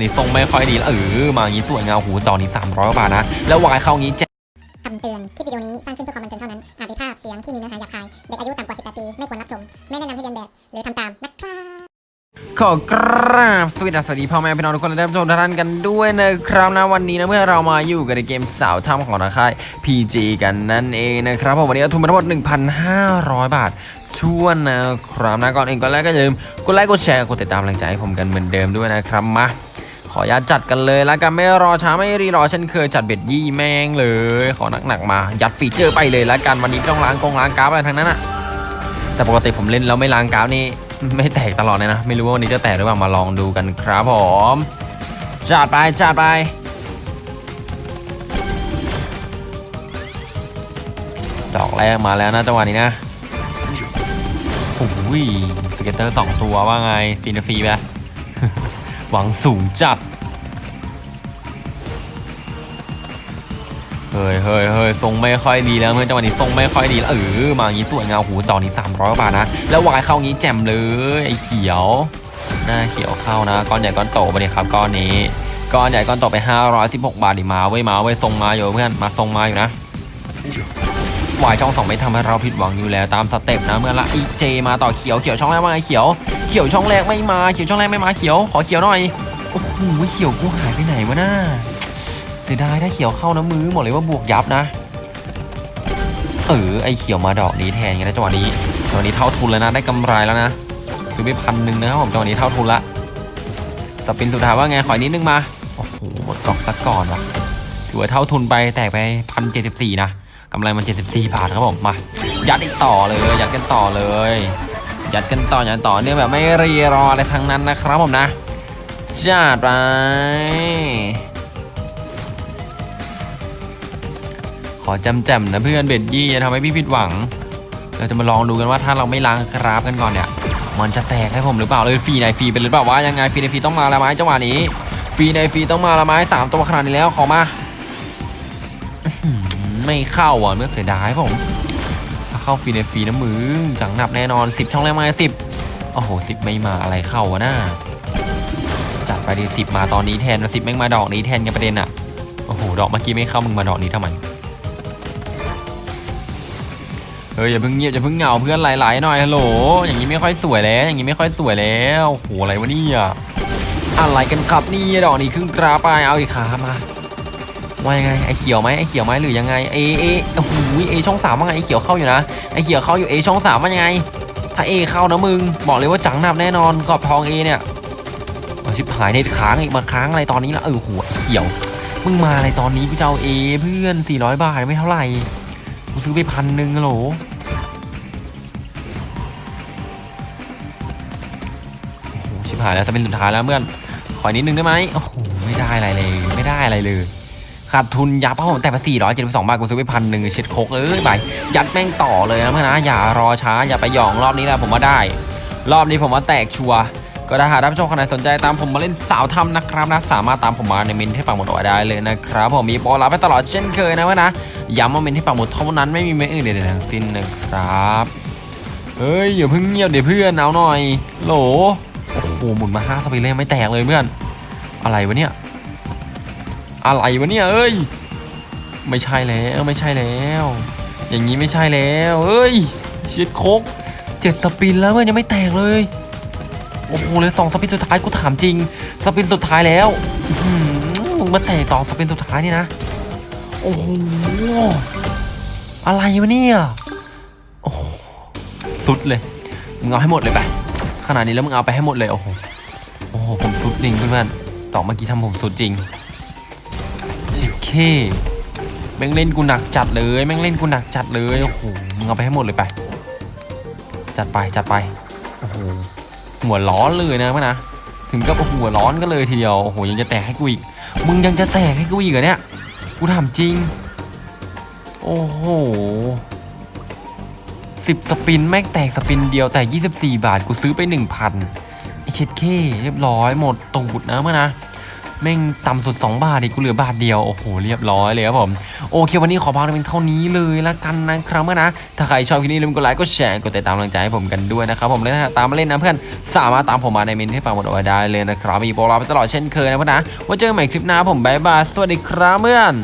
นี่ทรงไม่ค่อยดีแล้วเออมาอย่างนี้สวยงามหูจอนี้300กว่าบาทนะ แล้ววายเข้างี้แจกคำเตือน คลิปวิดีโอนี้สร้างขึ้นเพื่อความบันเทิงเท่านั้น อาจมีภาพเสียงที่มีเนื้อหาหยาบคาย เด็กอายุต่ำกว่า 18 ปี ไม่ควรรับชม ไม่แนะนำให้เรียนแบบ หรือทำตาม นะครับขอกราบสวัสดีสวัสดีพ่อแม่พี่น้องทุกคนและท่านผู้ชมทุกท่านกันด้วยนะครับนะวันนี้นะเมื่อเรามาอยู่กันในเกมสาวถ้ำของราคาย PG กันนั่นเองนะครับผมวันนี้เอาทุนมาทั้งหมด 1,500 บาทช่วนนะครับนะก่อนอื่นก่อนแรกก็อย่าลืมกดไลค์กดแชร์กดติดตามกำลังใจให้ผมกันเหมือนเดิมด้วยนะครับมา ขออนุญาตจัดกันเลยแล้วกันไม่รอช้าไม่รีรอเช่นเคยจัดเบ็ดยี่แมงเลย ขอหนักๆมา ยัดฟีเจอร์ไปเลยแล้วกันวันนี้ต้องล้างกองล้างกราฟอะไรทั้งนั้นอะแต่ปกติผมเล่นแล้วไม่ล้างกราฟนี่ไม่แตกตลอดเลยนะ ไม่รู้ว่าวันนี้จะแตกหรือเปล่ามาลองดูกันครับผมจัดไปจัดไปดอกแรกมาแล้วนะจังหวะนี้นะโอ้ยสเก็ตเตอร์สองตัวว่าไงฟีนฟรีไหม หวังสูงจัด เฮ้ยเฮ้ยเฮ้ยทรงไม่ค่อยดีแล้วเมื่อจังหวะนี้ทรงไม่ค่อยดีแล้วเออมาอย่างนี้สวยงามหูจอนี้300กว่าบาทนะ แล้ววายเข้างี้แจ่มเลยไอ้เขียว หน้าเขียวเข้านะ ก้อนใหญ่ก้อนโตไปเลยครับก้อนนี้ ก้อนใหญ่ก้อนโตไป 516 บาทดิมาเว้มาเว้ทรงมาอยู่เพื่อนมาทรงมาอยู่นะ วายช่องสองไม่ทำให้เราผิดหวังอยู่แล้วตามสเต็ปนะเมื่อละอีเจมาต่อเขียวเขียวช่องแรกว่าเขียวเขียวช่องแรกไม่มาเขียวช่องแรกไม่มาเขียวขอเขียวหน่อยโอ้โหเขียวกูหายไปไหนวะน่าเสียดายถ้าเขียวเข้านะมือบอกเลยว่าบวกยับนะเออไอเขียวมาดอกนี้แทนไงนะจังหวะนี้จังหวะนี้เท่าทุนแล้วนะได้กำไรแล้วนะซื้อไปพันหนึ่งนะครับผมจังหวะนี้เท่าทุนละสปินสุดท้ายว่าไงขออีกนิดนึงมาโอ้โหหมดกล่องซะก่อนวะถือว่าเท่าทุนไปแตกไปพันเจ็ดสิบสี่นะ กำไรมันเจ็ดสิบสี่บาทครับผมมายัดอีกต่อเลยยัดกันต่อเลย ยัดกันต่อยัดต่อเนื่องแบบไม่รีรออะไรทั้งนั้นนะครับผมนะจัดไปขอจำแจมๆนะเพื่อนเบ็ดยี่จะทำให้พี่ผิดหวัง เราจะมาลองดูกันว่าถ้าเราไม่ล้างกราฟกันก่อนเนี่ยมันจะแตกให้ผมหรือเปล่าเลยฟรีในฟรีเป็นหรือเปล่าว่ายังไงฟรีในฟรีต้องมาละไม้จังหวะนี้ฟรีในฟรีต้องมาละไม้สามตัวขนาดนี้แล้วขอมา ไม่เข้าอะเมื่อเสียดายผมถ้าเข้าฟรีในฟรีนะมึงจังหนับแน่นอน 10 ช่องแรกมาสิบโอ้โหสิบไม่มาอะไรเข้าวะน่าจัดไปดีสิบมาตอนนี้แทนสิบแม่งมาดอกนี้แทนกันประเด็นอะโอ้โหดอกเมื่อกี้ไม่เข้ามึงมาดอกนี้ทำไมเฮ้ยอย่าเพิ่งเงียบอย่าเพิ่งเหงาเพื่อนไหลๆหน่อยฮัลโหลอย่างนี้ไม่ค่อยสวยแล้ว อย่างนี้ไม่ค่อยสวยแล้วโอ้โหอะไรวะเนี่ยอะไรกันครับนี่ดอกนี้ครึ่งกราไปเอาอีกขามา ว่ายังไงไอเขียวไหมไอเขียวไหมหรือยังไงเอเอโอ้โหเอช่องสามว่าไงไอเขียวเข้าอยู่นะไอเขียวเข้าอยู่เอช่องสามว่ายังไง ถ้าเอเข้านะมึงบอกเลยว่าจังหนับแน่นอนกรอบทองเอเนี่ยชิบหายเน็ตค้างอีกมาค้างอะไรตอนนี้ละเออหัวเขียวมึงมาอะไรตอนนี้กูจะเอาเอเพื่อน400บาทไม่เท่าไหร่กูซื้อไปพันหนึ่งฮัลโหลชิบหายแล้วจะเป็นสุดท้ายแล้วเพื่อนขอนิดนึงได้ไหมโอ้โหไม่ได้อะไรเลย ไม่ได้อะไรเลย ขาดทุนยับเพราะผมแต่มา472บาทกูซื้อไปพันหนึ่งเช็ดโคกเอ้ยไปยัดแม่งต่อเลยนะเพื่อนนะอย่ารอช้าอย่าไปหยองรอบนี้แหละผมว่าได้ รอบนี้ผมว่าแตกชัวร์ก็ถ้าหากท่านผู้ชมคนไหนสนใจตามผมมาเล่นสาวทำนะครับนะสามารถตามผมมาในเมนที่ปักหมดเอาได้เลยนะครับผมมีโปรรับไปตลอดเช่นเคยนะเพื่อนนะย้ำว่าเมนที่ปักหมดเท่านั้นไม่มีเมนอื่นใดๆทั้งสิ้นนะครับเฮ้ยอย่าเพิ่งเงียบเดี๋ยวเพื่อนเอาหน่อยโหลโอ้โหหมุนมาห้าสปีเลยไม่แตกเลยเพื่อน อะไรวะเนี่ย อะไรวะเนี่ยเอ้ย ไม่ใช่แล้วไม่ใช่แล้ว อย่างนี้ไม่ใช่แล้วเอ้ยชิดโคกเจ็ดสปินแล้วเว้ยยังไม่แตกเลยโอ้โหเลยสองสปินสุดท้ายกูถามจริง สปินสุดท้ายแล้วมึงมาแตกสอสปินสุดท้ายนี่นะโอ้โหอะไรวะเนี่ยโอ้สุดเลยมึงเอาให้หมดเลยไปขนาดนี้แล้วมึงเอาไปให้หมดเลยโอ้โหโอ้โหผมสุดจริงเพื่อนๆต่อเมื่อกี้ทำผมสุดจริง เคแม่งเล่นกูหนักจัดเลยแม่งเล่นกูหนักจัดเลยโอ้โหมึงเอาไปให้หมดเลยไป จัดไปจัดไปโอ้โหหัวร้อนเลยนะพ่อนะถึงกับโอ้โหหัวร้อนก็เลยทีเดียวโอ้โหยังจะแตกให้กูอีกมึงยังจะแตกให้กูอีกเหรอเนี่ยกูถามจริง โอ้โหสิบสปินแม่งแตกสปินเดียวแต่ยี่สิบสี่บาทกูซื้อไปหนึ่งพันไอเช็ดเคเรียบร้อยหมดตูดนะเมื่อนะ แม่งต่ำสุด 2 บาทดิกูเหลือบาทเดียว โอ้โห เรียบร้อยเลยครับผม โอเค วันนี้ขอพักเป็นเท่านี้เลยละกันนะครับเมื่อนะ ถ้าใครชอบคลิปนี้ลืมกดไลค์ กดแชร์ กดติดตามกำลังใจให้ผมกันด้วยนะครับผมและถ้าตามมาเล่นนะเพื่อน สามารถตามผมมาในเมนที่ฟังหมดเอาไว้ได้เลยนะครับ มีโปรราไปตลอดเช่นเคยนะเพื่อนนะไว่าเจอกันใหม่คลิปหน้าผมบายบาย สวัสดีครับเพื่อน